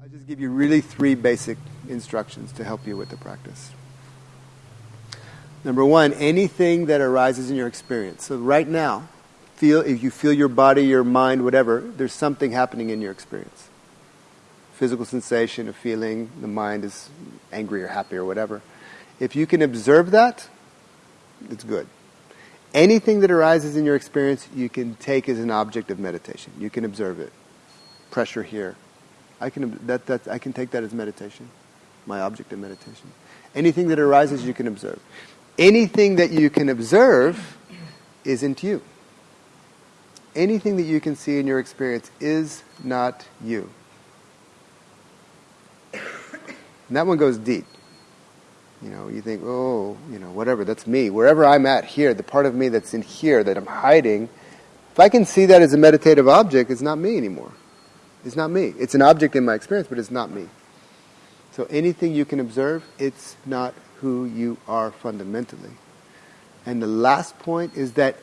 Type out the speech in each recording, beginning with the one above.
I'll just give you really three basic instructions to help you with the practice. Number one, anything that arises in your experience. So right now, feel if you feel your body, your mind, whatever, there's something happening in your experience. Physical sensation, a feeling, the mind is angry or happy or whatever. If you can observe that, it's good. Anything that arises in your experience, you can take as an object of meditation. You can observe it. Pressure here. I can that, that I can take that as meditation, my object of meditation. Anything that arises, you can observe. Anything that you can observe isn't you. Anything that you can see in your experience is not you. And that one goes deep. You know, you think, oh, you know, whatever, that's me. Wherever I'm at here, the part of me that's in here that I'm hiding, if I can see that as a meditative object, it's not me anymore. It's not me. It's an object in my experience, but it's not me. So anything you can observe, it's not who you are fundamentally. And the last point is that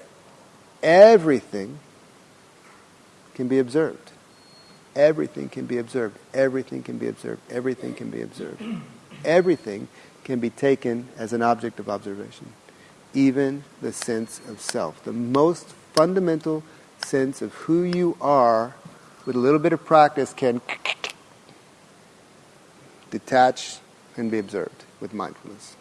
everything can be observed. Everything can be observed. Everything can be observed. Everything can be observed. Everything can be taken as an object of observation. Even the sense of self. The most fundamental sense of who you are, with a little bit of practice, can detach and be observed with mindfulness.